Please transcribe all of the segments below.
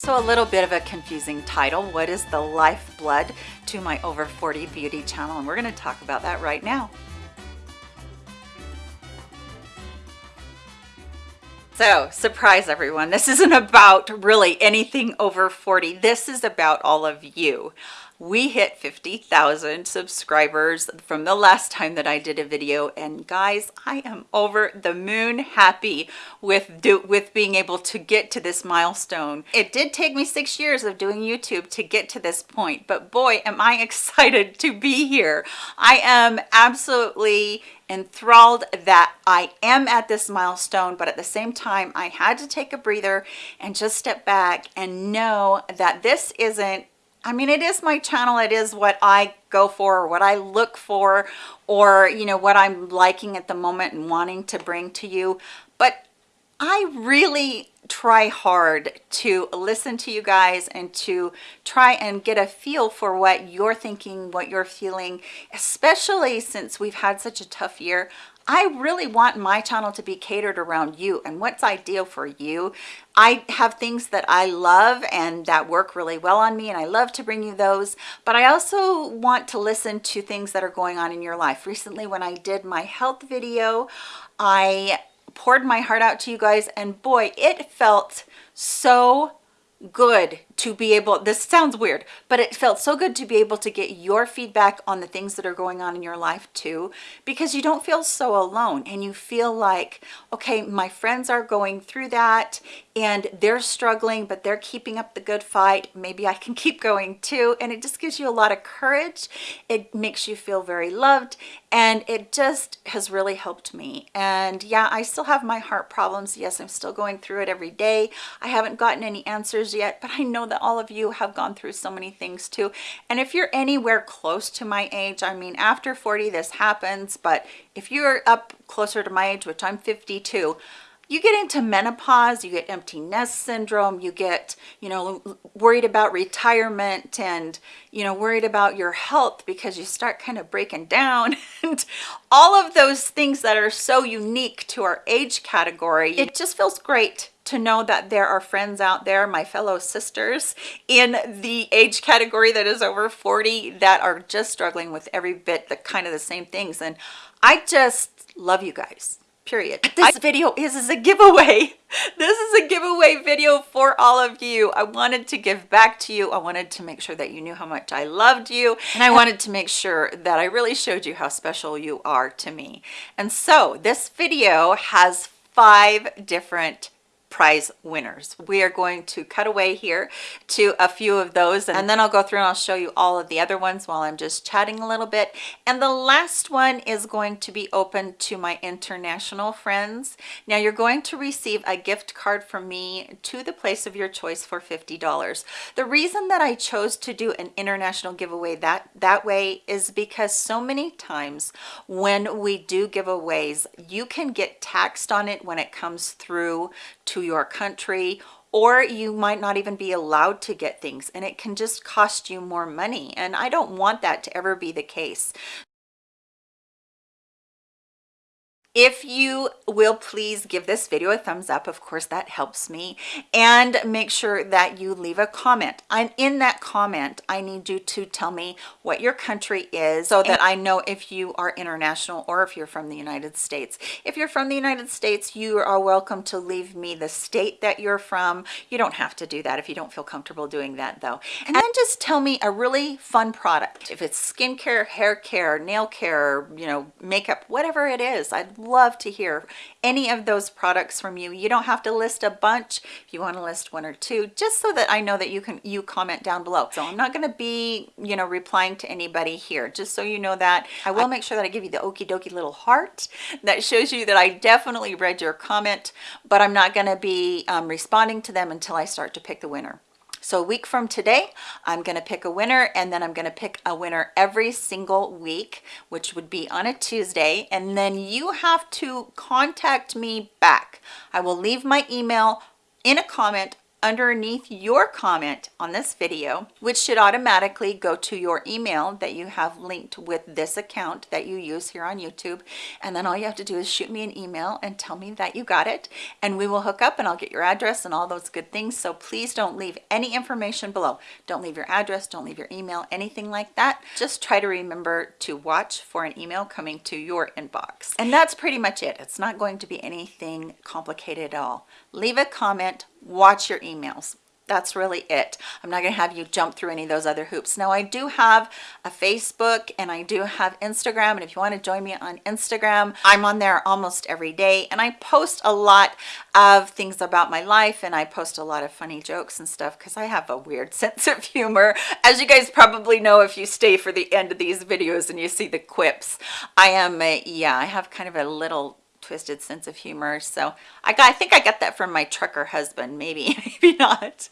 So a little bit of a confusing title. What is the lifeblood to my over 40 beauty channel? And we're gonna talk about that right now. So, surprise everyone, this isn't about really anything over 40. This is about all of you we hit 50,000 subscribers from the last time that I did a video. And guys I am over the moon happy with do with being able to get to this milestone. It did take me six years of doing YouTube to get to this point but boy am I excited to be here. I am absolutely enthralled that I am at this milestone, but at the same time, I had to take a breather and just step back and know that this isn't I mean, it is my channel. It is what I go for, or what I look for, or, you know, what I'm liking at the moment and wanting to bring to you. But I really try hard to listen to you guys and to try and get a feel for what you're thinking, what you're feeling, especially since we've had such a tough year. I really want my channel to be catered around you and what's ideal for you. I have things that I love and that work really well on me and I love to bring you those, but I also want to listen to things that are going on in your life. Recently when I did my health video, I poured my heart out to you guys and boy, it felt so good to be able this sounds weird but it felt so good to be able to get your feedback on the things that are going on in your life too because you don't feel so alone and you feel like okay my friends are going through that and they're struggling but they're keeping up the good fight. Maybe i can keep going too. And it just gives you a lot of courage. It makes you feel very loved. And it just has really helped me. And yeah i still have my heart problems. Yes i'm still going through it every day. I haven't gotten any answers yet but i know that all of you have gone through so many things too. And if you're anywhere close to my age, I mean, after 40, this happens, but if you're up closer to my age, which I'm 52, you get into menopause, you get empty nest syndrome, you get, you know, worried about retirement and, you know, worried about your health because you start kind of breaking down and all of those things that are so unique to our age category. It just feels great to know that there are friends out there, my fellow sisters in the age category that is over 40 that are just struggling with every bit the kind of the same things. And I just love you guys period. This I, video is, is a giveaway. This is a giveaway video for all of you. I wanted to give back to you. I wanted to make sure that you knew how much i loved you. And i wanted to make sure that i really showed you how special you are to me. And so this video has five different prize winners. We are going to cut away here to a few of those and then I'll go through and I'll show you all of the other ones while I'm just chatting a little bit. And the last one is going to be open to my international friends. Now you're going to receive a gift card from me to the place of your choice for $50. The reason that I chose to do an international giveaway that, that way is because so many times when we do giveaways, you can get taxed on it when it comes through to your country or you might not even be allowed to get things and it can just cost you more money and I don't want that to ever be the case if you will please give this video a thumbs up of course that helps me. And make sure that you leave a comment. And in that comment i need you to tell me what your country is so that i know if you are international or if you're from the united states. If you're from the united states you are welcome to leave me the state that you're from. You don't have to do that if you don't feel comfortable doing that though. And then just tell me a really fun product if it's skincare hair care nail care you know makeup whatever it is i'd love to hear any of those products from you. You don't have to list a bunch if you want to list one or two, just so that I know that you can you comment down below. So I'm not going to be, you know, replying to anybody here, just so you know that. I will make sure that I give you the okie dokie little heart that shows you that I definitely read your comment, but I'm not going to be um, responding to them until I start to pick the winner. So a week from today, I'm going to pick a winner and then I'm going to pick a winner every single week, which would be on a Tuesday. And then you have to contact me back. I will leave my email in a comment underneath your comment on this video, which should automatically go to your email that you have linked with this account that you use here on YouTube. And then all you have to do is shoot me an email and tell me that you got it and we will hook up and I'll get your address and all those good things. So please don't leave any information below. Don't leave your address, don't leave your email, anything like that. Just try to remember to watch for an email coming to your inbox. And that's pretty much it. It's not going to be anything complicated at all. Leave a comment, watch your emails that's really it. I'm not going to have you jump through any of those other hoops. Now I do have a Facebook and I do have Instagram and if you want to join me on Instagram, I'm on there almost every day and I post a lot of things about my life and I post a lot of funny jokes and stuff because I have a weird sense of humor. As you guys probably know if you stay for the end of these videos and you see the quips, I am a, yeah, I have kind of a little twisted sense of humor. So I got I think I got that from my trucker husband maybe maybe not.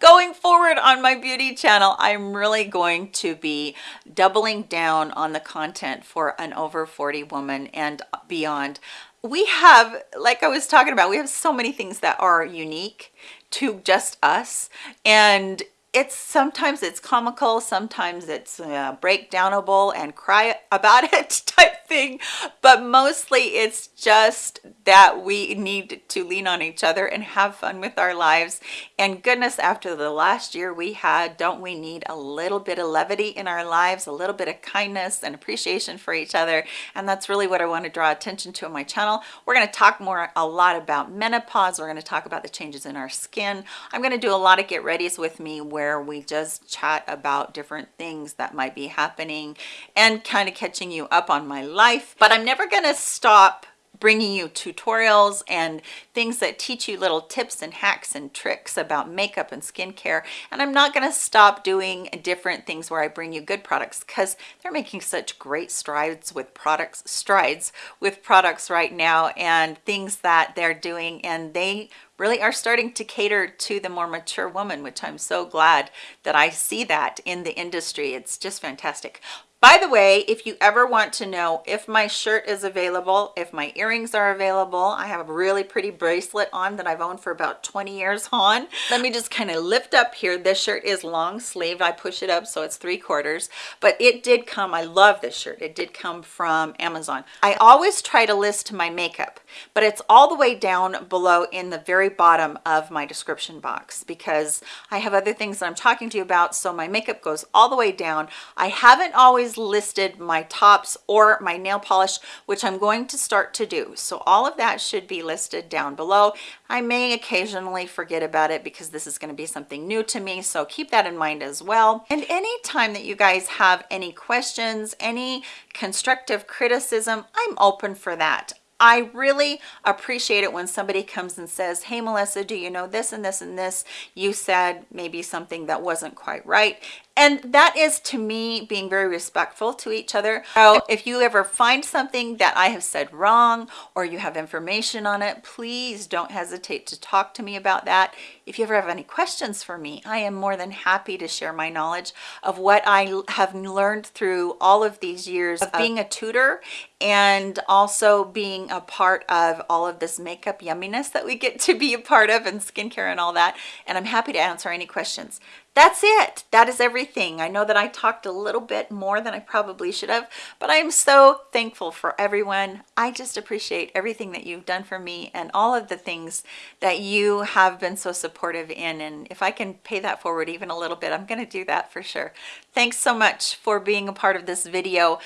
Going forward on my beauty channel I'm really going to be doubling down on the content for an over 40 woman and beyond. We have like I was talking about we have so many things that are unique to just us. And it's sometimes it's comical sometimes it's uh, breakdownable and cry about it type thing but mostly it's just that we need to lean on each other and have fun with our lives. And goodness after the last year we had don't we need a little bit of levity in our lives a little bit of kindness and appreciation for each other? And that's really what I want to draw attention to on my channel. We're going to talk more a lot about menopause. We're going to talk about the changes in our skin. I'm going to do a lot of get readies with me where we just chat about different things that might be happening and kind of catching you up on my life. But I'm never going to stop bringing you tutorials and things that teach you little tips and hacks and tricks about makeup and skincare. And I'm not going to stop doing different things where I bring you good products because they're making such great strides with products, strides with products right now and things that they're doing and they really are starting to cater to the more mature woman, which I'm so glad that I see that in the industry. It's just fantastic. By the way, if you ever want to know if my shirt is available, if my earrings are available, I have a really pretty bracelet on that I've owned for about 20 years on. Let me just kind of lift up here. This shirt is long sleeved. I push it up so it's three quarters, but it did come, I love this shirt. It did come from Amazon. I always try to list my makeup, but it's all the way down below in the very bottom of my description box because I have other things that I'm talking to you about. So my makeup goes all the way down. I haven't always always listed my tops or my nail polish, which I'm going to start to do. So all of that should be listed down below. I may occasionally forget about it because this is going to be something new to me. So keep that in mind as well. And anytime that you guys have any questions, any constructive criticism, I'm open for that. I really appreciate it when somebody comes and says, hey, Melissa, do you know this and this and this? You said maybe something that wasn't quite right and that is to me being very respectful to each other. So if you ever find something that i have said wrong or you have information on it please don't hesitate to talk to me about that. If you ever have any questions for me i am more than happy to share my knowledge of what i have learned through all of these years of uh, being a tutor and also being a part of all of this makeup yumminess that we get to be a part of and skincare and all that. And i'm happy to answer any questions that's it. That is everything. I know that i talked a little bit more than i probably should have but i'm so thankful for everyone. I just appreciate everything that you've done for me and all of the things that you have been so supportive in. And if i can pay that forward even a little bit i'm going to do that for sure. Thanks so much for being a part of this video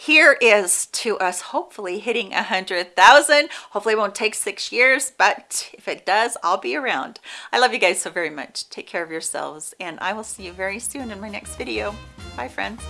here is to us hopefully hitting a hundred thousand. Hopefully it won't take six years but if it does i'll be around. I love you guys so very much. Take care of yourselves and i will see you very soon in my next video. Bye friends